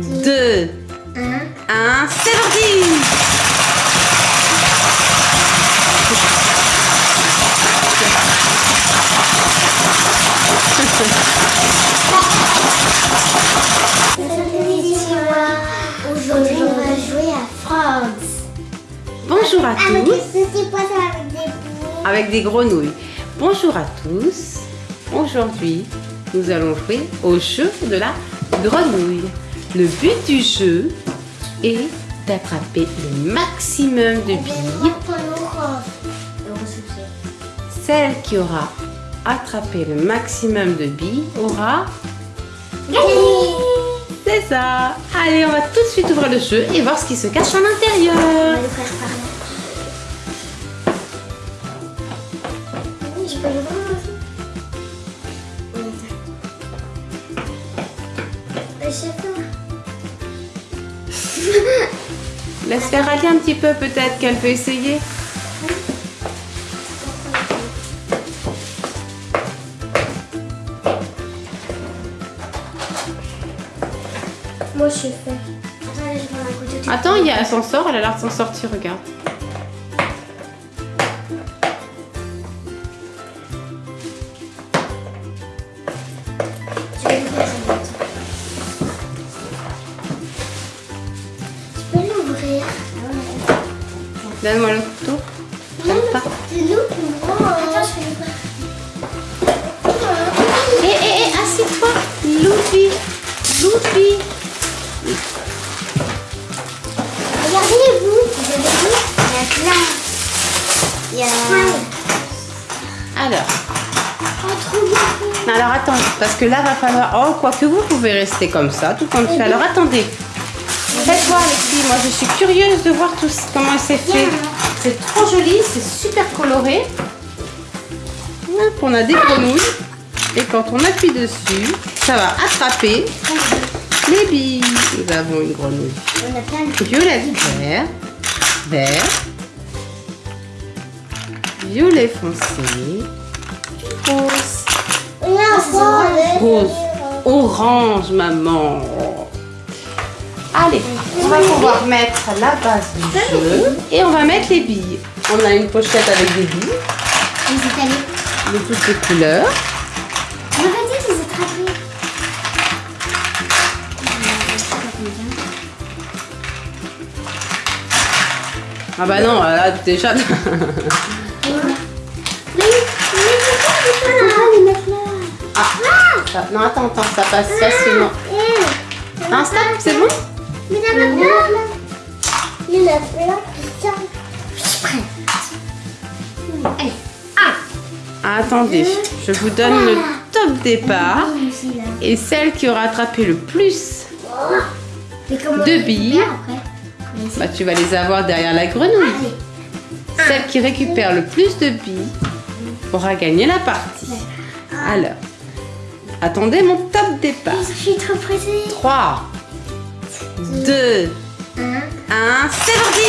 2, 1, c'est parti Aujourd'hui, on va jouer à France. Bonjour à Avec tous, des avec des grenouilles. Bonjour à tous. Aujourd'hui, nous allons jouer au jeu de la grenouille. Le but du jeu est d'attraper le maximum de billes. Celle qui aura attrapé le maximum de billes aura... C'est ça Allez, on va tout de suite ouvrir le jeu et voir ce qui se cache à l'intérieur. je Laisse faire aller un petit peu peut-être qu'elle peut essayer. Moi, je couteau. Attends, il y a, elle s'en sort, elle a l'air de s'en sortir, regarde. Pas. C'est nous. Attends, je. Hé, hé, hé, assieds-toi. Loupi. Loupi. Regardez-vous, vous avez vu Il y a plein. Il y a... Alors, Oh, alors attends, parce que là, va falloir... Oh, quoi que vous pouvez rester comme ça, tout comme ça. Alors attendez. Faites voir les filles, moi je suis curieuse de voir tout comment c'est fait. C'est trop joli, c'est super coloré. Hop, on a des grenouilles. Et quand on appuie dessus, ça va attraper les billes. Nous avons une grenouille On a plein de... violet vert, vert, violet foncé, rose, Là, rose, orange, maman. Allez, on va pouvoir mettre la base du jeu et on va mettre les billes. On a une pochette avec des billes Les Italiens. de toutes les couleurs. On va dire qu'ils attrapés. Ah bah non, là mettre là Ah, ça- non attends, attends, ça passe facilement. Eh, Un stop, c'est bon? Mais. Il y en a plein qui sortent. Je suis prête. Allez. Ah, Attendez, je vous donne le top départ. Là. Et celle qui aura attrapé le plus, fait billes. bah, tu vas les avoir derrière la grenouille. Allez. Celle qui récupère le plus de billes aura gagné la partie. Alors, attendez mon top départ. Je suis trop pressée. 3, 2, Un. 1, c'est parti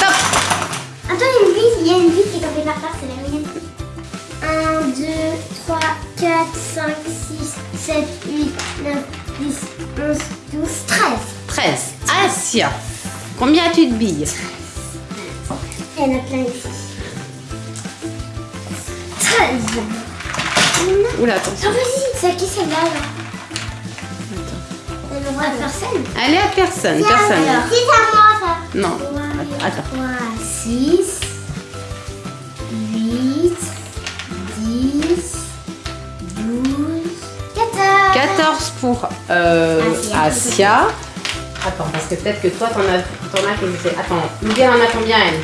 Top Attends, il y a une bille, il y a une bille qui est tombée par terre, c'est la mienne. 1, 2, 3, 4, 5, 6, 7, 8, 9, 10, 11, 12, 13. 13. Asia, combien as-tu de billes Il y en a plein ici. 13. Oula, Ah attention. vas-y, c'est à qui celle-là là Elle aura personne. Elle est à personne, personne. C'est à moi ça. Non, attends. 3, 6, 8, 10, 12, 14. 14 pour euh, Asia. Asia. Attends, parce que peut-être que toi, t'en as, t'en as qui étaient- Attends, Louis, elle en a combien, elle?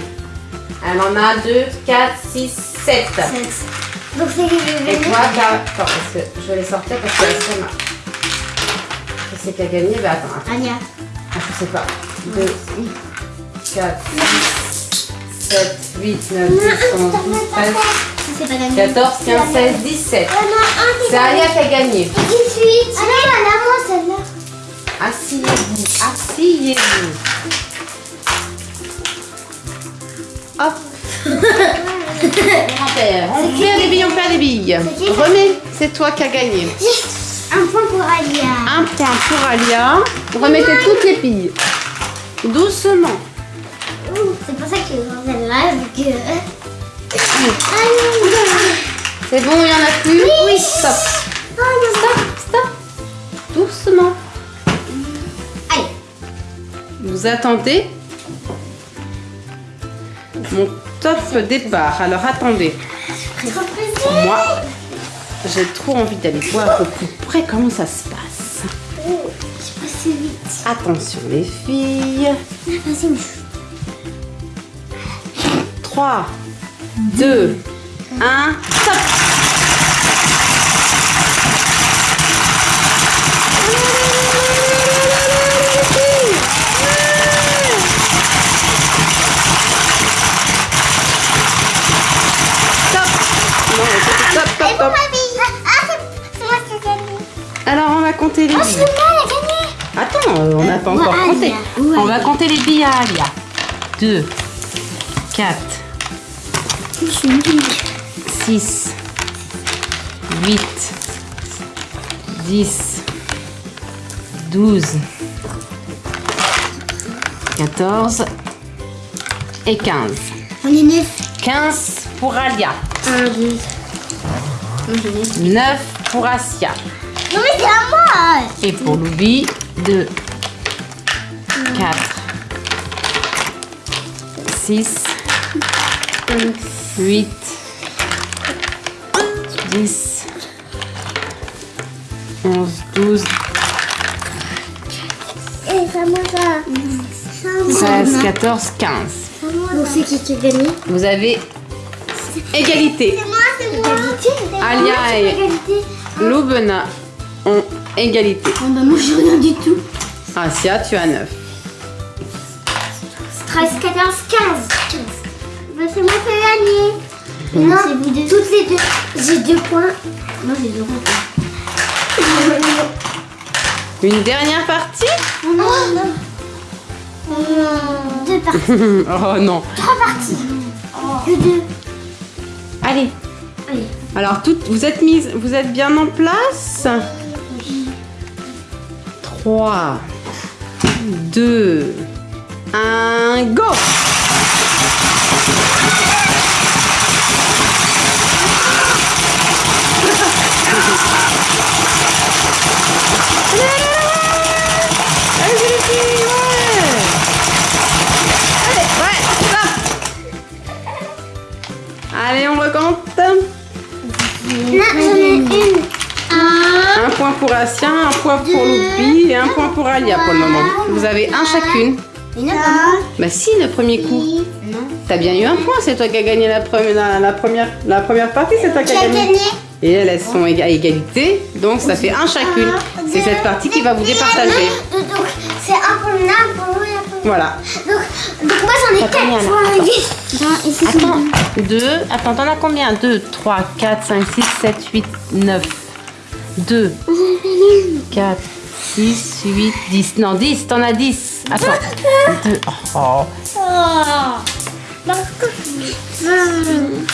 Elle en a 2, 4, 6, 7. 7. Donc c'est les Et bébés. toi, t'as... Attends, parce que je vais les sortir parce que Asia m'a... Je sais qui a gagné, mais attends, attends. Anya. Ah, je sais pas. 2, 4, 7, 8, 9, 10, 11, 12, 13, C'est pas gagné. 14, 15, 16, 17. Il y en a un qui C'est Alia qui a gagné. 18. Ah non. Asseyez-vous, Asseyez-vous. Hop. Grand-père, on perd les billes, on perd les billes. Remets, c'est toi qui as gagné. Un point pour Alia. Un point pour Alia. Remettez toutes les billes. Doucement. C'est pour ça que je vu que... C'est bon, il n'y en a plus Oui. Stop. Oh, non. Stop, Vous attendez mon top départ. Alors attendez. Moi, j'ai trop envie d'aller voir au plus près comment ça se passe. Attention les filles. Vas-y, mais 3, 2, 1, stop compter les Oh, billes. c'est moi, elle a gagné. Attends, euh, on n'a pas encore Alia. compté. On va compter les billes à Alia. 2, 4, Je suis nulle. 6, 8, 10, 12, 14 et 15. On est neuf. 15 pour Alia, 1, 2. Non, je l'ai. 9 pour Asia Non, mais c'est à moi. et pour Loubi 2, 4, 6, 8, 10, 11, 12, Et c'est à moi ça. C'est à moi. 13, 14, 15. C'est à moi. Donc c'est qui qui a gagné Vous avez égalité. C'est moi, c'est moi. Égalité. Alia et- égalité. Loubena ont égalité. Oh, bah moi j'ai rien du tout. Asia, tu as 9. 13, 14, 15. 15. Bah, c'est moi qui ai gagné. Non, c'est vous deux. Toutes les deux. J'ai deux points. Moi j'ai zéro point. Une dernière partie Oh non, non. Oh, Deux parties. Oh non. Trois parties. Que deux. Allez. Allez. Alors, toutes, vous êtes mises, vous êtes bien en place 3, 2, 1, go point pour Loupi et un point pour Alia pour le moment. Vous avez un chacune. Bah si, le premier coup. T'as bien eu un point, c'est toi qui as gagné la, première la, la première, la première partie, c'est toi qui as a gagné. Et elles, elles sont à égalité, donc ça fait un chacune. C'est cette partie qui va vous départager. Donc, donc, c'est un pour l'un, un pour l'autre et un pour l'autre. Voilà. Donc, donc moi j'en ai T'as combien, quatre là c'est Attends, 2, attends, t'en as combien? 2, 3, 4, 5, 6, 7, 8, 9. 2, 4, 6, 8, 10. Non, 10, t'en as 10. Attends. 2. Oh.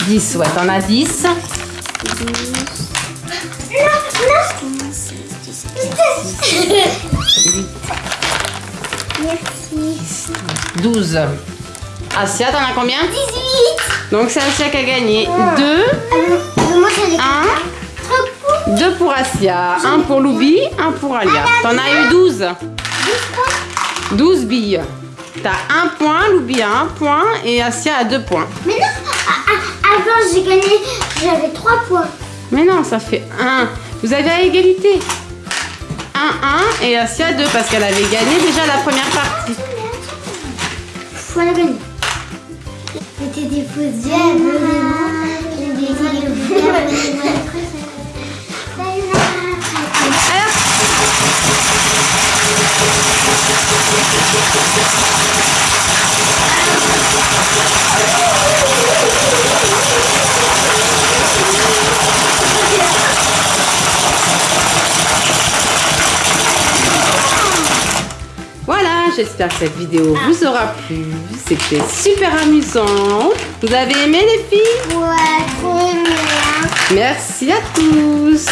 10, ouais, t'en as 10. 12. Asia, t'en as combien? 18. Donc c'est Asia qui a gagné. 2. 1. 2 pour Asia, 1 pour Loubi, 1 pour Alia. T'en as eu 12. 10 points. 12 billes. T'as 1 point, Loubi a 1 point et Asia a 2 points. Mais non, ah, ah, avant j'ai gagné, j'avais 3 points. Mais non, ça fait 1. Vous avez à égalité. 1, 1 et Asia 2 parce qu'elle avait gagné déjà la première partie. Voilà gagné. C'était des fausses j'espère que cette vidéo vous aura plu. C'était super amusant. Vous avez aimé les filles? Ouais, trop bien. Merci à tous.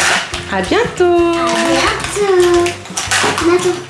À bientôt. À bientôt. Bientôt.